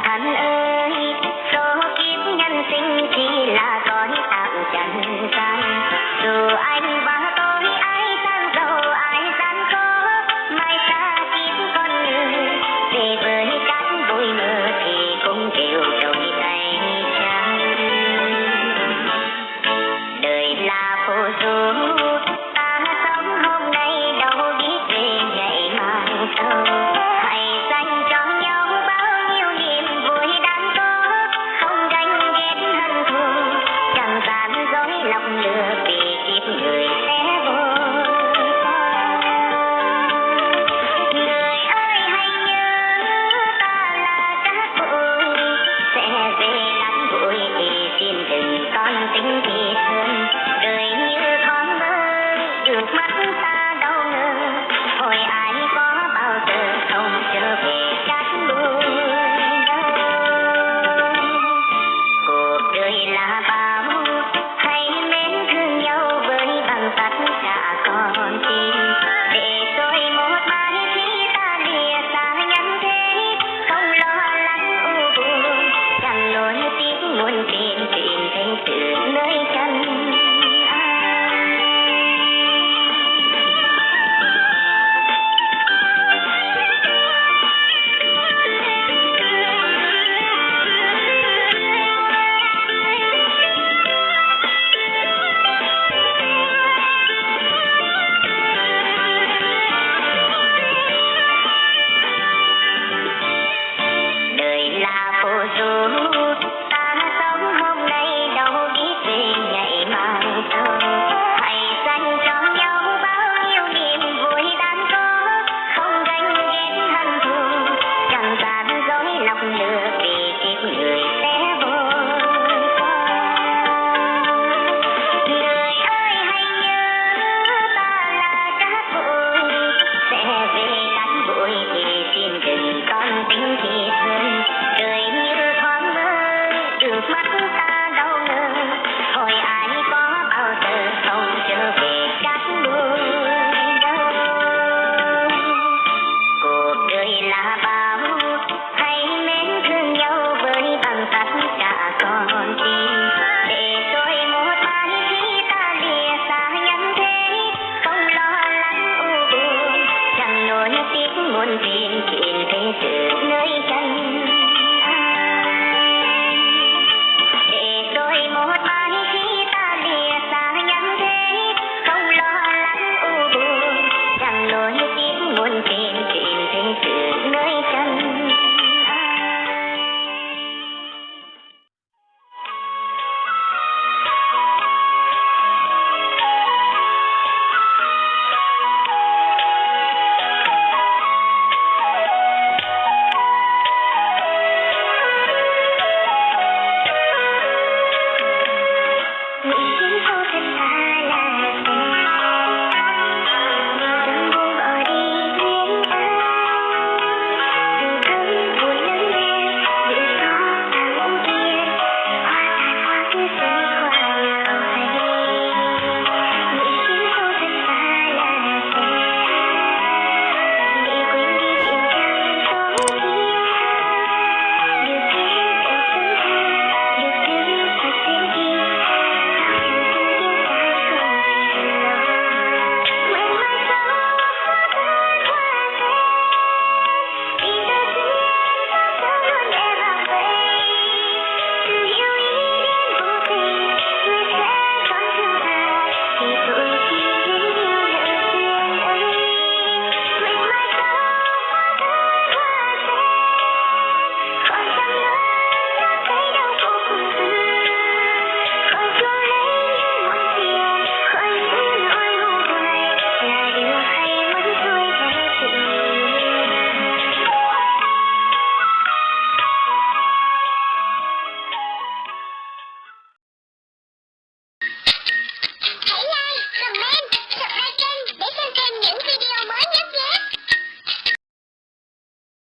bạn thân ơi là Okay.